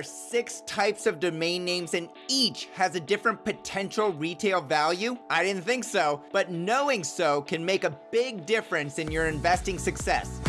are six types of domain names and each has a different potential retail value? I didn't think so, but knowing so can make a big difference in your investing success.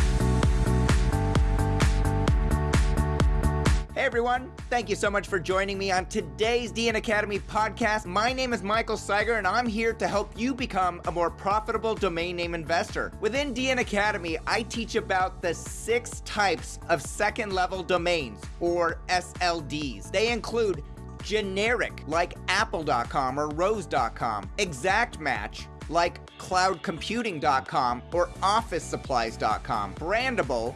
Everyone, thank you so much for joining me on today's DN Academy podcast. My name is Michael Cyger and I'm here to help you become a more profitable domain name investor. Within DN Academy, I teach about the six types of second level domains or SLDs. They include generic like apple.com or rose.com, exact match like cloudcomputing.com or officesupplies.com, brandable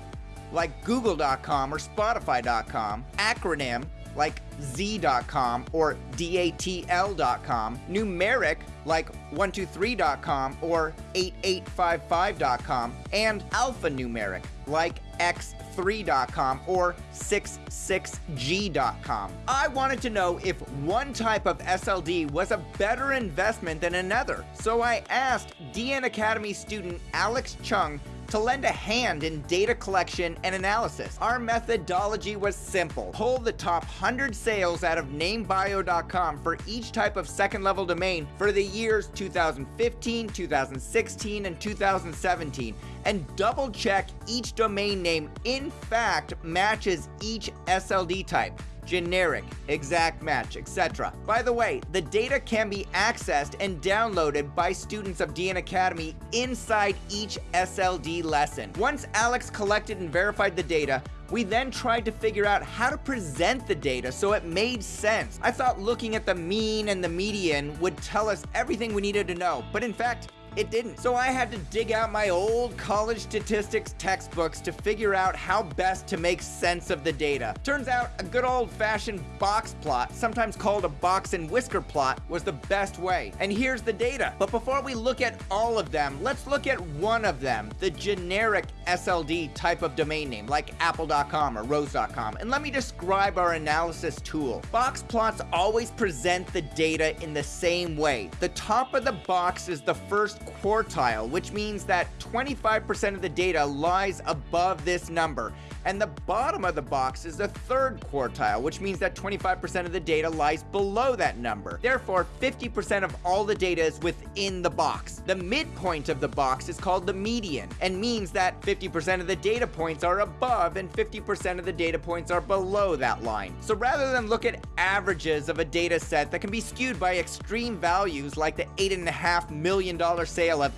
like google.com or spotify.com, acronym like z.com or datl.com, numeric like 123.com or 8855.com, and alphanumeric like x3.com or 66g.com. I wanted to know if one type of SLD was a better investment than another, so I asked DN Academy student Alex Chung to lend a hand in data collection and analysis. Our methodology was simple. Pull the top 100 sales out of namebio.com for each type of second level domain for the years 2015, 2016, and 2017 and double check each domain name in fact matches each SLD type generic, exact match, etc. By the way, the data can be accessed and downloaded by students of DN Academy inside each SLD lesson. Once Alex collected and verified the data, we then tried to figure out how to present the data so it made sense. I thought looking at the mean and the median would tell us everything we needed to know, but in fact, it didn't. So I had to dig out my old college statistics textbooks to figure out how best to make sense of the data. Turns out a good old fashioned box plot, sometimes called a box and whisker plot, was the best way. And here's the data. But before we look at all of them, let's look at one of them, the generic SLD type of domain name, like apple.com or rose.com. And let me describe our analysis tool. Box plots always present the data in the same way. The top of the box is the first quartile, which means that 25% of the data lies above this number. And the bottom of the box is the third quartile, which means that 25% of the data lies below that number. Therefore, 50% of all the data is within the box. The midpoint of the box is called the median and means that 50% of the data points are above and 50% of the data points are below that line. So rather than look at averages of a data set that can be skewed by extreme values like the $8.5 million sale of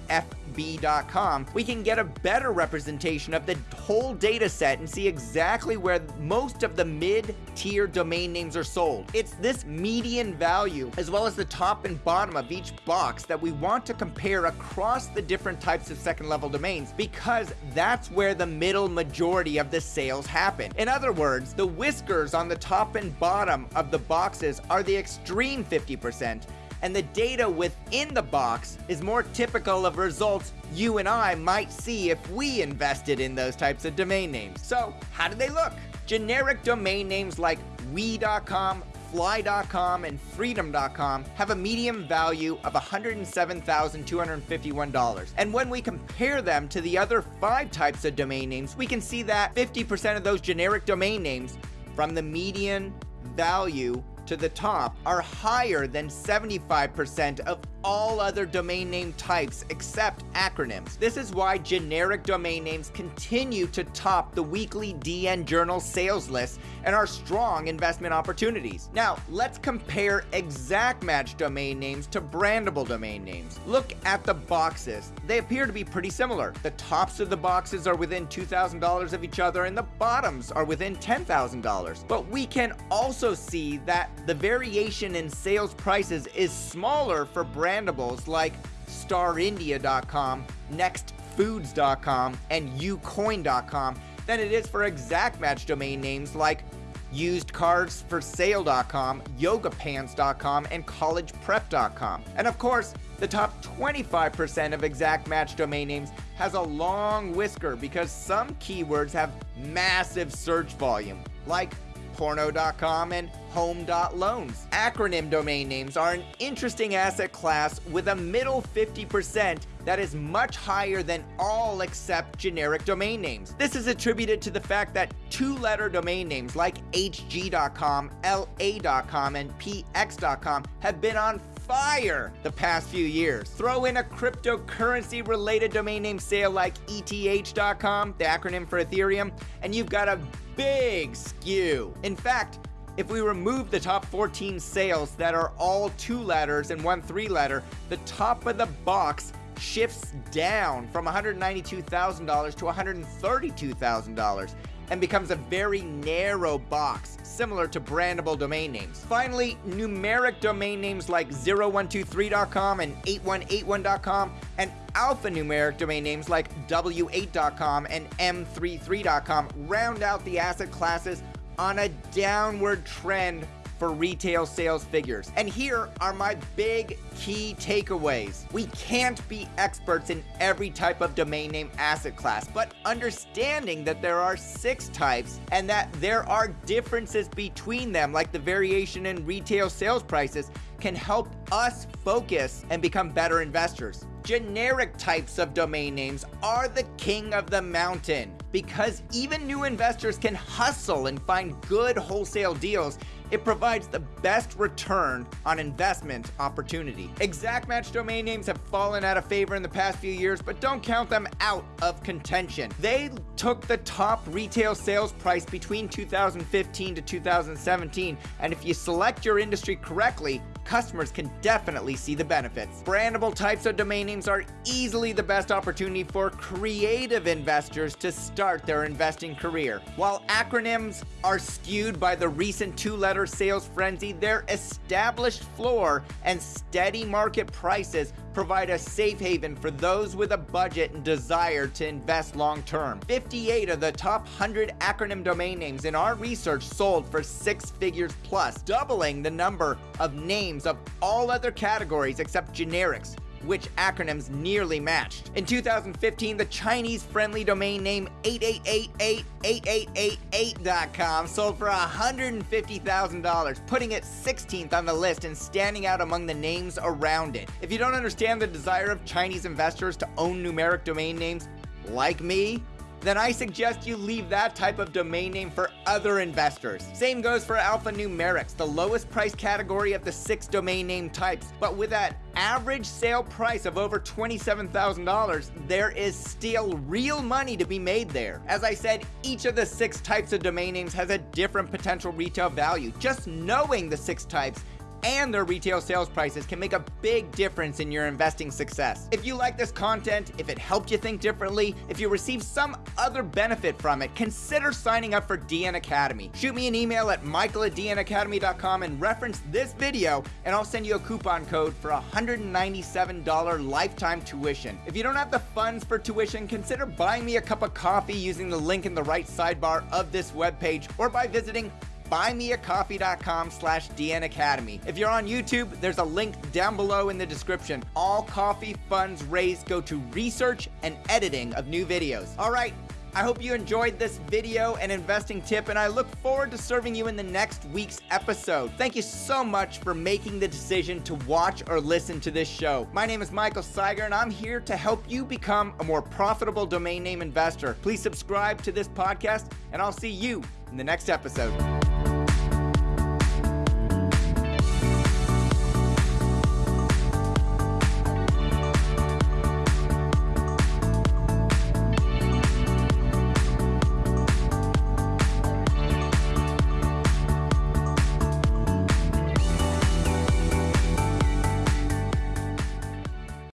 We can get a better representation of the whole data set and see exactly where most of the mid-tier domain names are sold. It's this median value, as well as the top and bottom of each box that we want to compare across the different types of second level domains because that's where the middle majority of the sales happen. In other words, the whiskers on the top and bottom of the boxes are the extreme 50%, and the data within the box is more typical of results you and I might see if we invested in those types of domain names. So, how do they look? Generic domain names like we.com, fly.com, and freedom.com have a median value of $107,251. And when we compare them to the other five types of domain names, we can see that 50% of those generic domain names from the median value to the top are higher than 75% of all other domain name types except acronyms. This is why generic domain names continue to top the weekly DN Journal sales list and are strong investment opportunities. Now, let's compare exact match domain names to brandable domain names. Look at the boxes. They appear to be pretty similar. The tops of the boxes are within $2,000 of each other and the bottoms are within $10,000. But we can also see that the variation in sales prices is smaller for brandables like starindia.com, nextfoods.com, and ucoin.com than it is for exact match domain names like usedcardsforsale.com, yogapants.com, and collegeprep.com. And of course, the top 25% of exact match domain names has a long whisker because some keywords have massive search volume, like porno.com and home.loans. Acronym domain names are an interesting asset class with a middle 50% that is much higher than all except generic domain names. This is attributed to the fact that two-letter domain names like hg.com, la.com, and px.com have been on fire the past few years. Throw in a cryptocurrency related domain name sale like ETH.com, the acronym for Ethereum, and you've got a big skew. In fact, if we remove the top 14 sales that are all two letters and one three letter, the top of the box shifts down from $192,000 to $132,000 and becomes a very narrow box, similar to brandable domain names. Finally, numeric domain names like 0123.com and 8181.com and alphanumeric domain names like w8.com and m33.com round out the asset classes on a downward trend for retail sales figures. And here are my big key takeaways. We can't be experts in every type of domain name asset class, but understanding that there are six types and that there are differences between them, like the variation in retail sales prices, can help us focus and become better investors. Generic types of domain names are the king of the mountain because even new investors can hustle and find good wholesale deals it provides the best return on investment opportunity. Exact match domain names have fallen out of favor in the past few years, but don't count them out of contention. They took the top retail sales price between 2015 to 2017, and if you select your industry correctly, customers can definitely see the benefits. Brandable types of domain names are easily the best opportunity for creative investors to start their investing career. While acronyms are skewed by the recent two-letter sales frenzy, their established floor and steady market prices provide a safe haven for those with a budget and desire to invest long term. 58 of the top 100 acronym domain names in our research sold for six figures plus, doubling the number of names of all other categories except generics which acronyms nearly matched. In 2015, the Chinese-friendly domain name 88888888.com sold for $150,000, putting it 16th on the list and standing out among the names around it. If you don't understand the desire of Chinese investors to own numeric domain names, like me, then I suggest you leave that type of domain name for other investors. Same goes for alphanumerics, the lowest price category of the six domain name types. But with that average sale price of over $27,000, there is still real money to be made there. As I said, each of the six types of domain names has a different potential retail value. Just knowing the six types and their retail sales prices can make a big difference in your investing success. If you like this content, if it helped you think differently, if you received some other benefit from it, consider signing up for DN Academy. Shoot me an email at michael at dnacademy.com and reference this video and I'll send you a coupon code for $197 lifetime tuition. If you don't have the funds for tuition, consider buying me a cup of coffee using the link in the right sidebar of this webpage or by visiting buymeacoffee.com slash dnacademy. If you're on YouTube, there's a link down below in the description. All coffee funds raised go to research and editing of new videos. All right, I hope you enjoyed this video and investing tip, and I look forward to serving you in the next week's episode. Thank you so much for making the decision to watch or listen to this show. My name is Michael Cyger, and I'm here to help you become a more profitable domain name investor. Please subscribe to this podcast, and I'll see you in the next episode.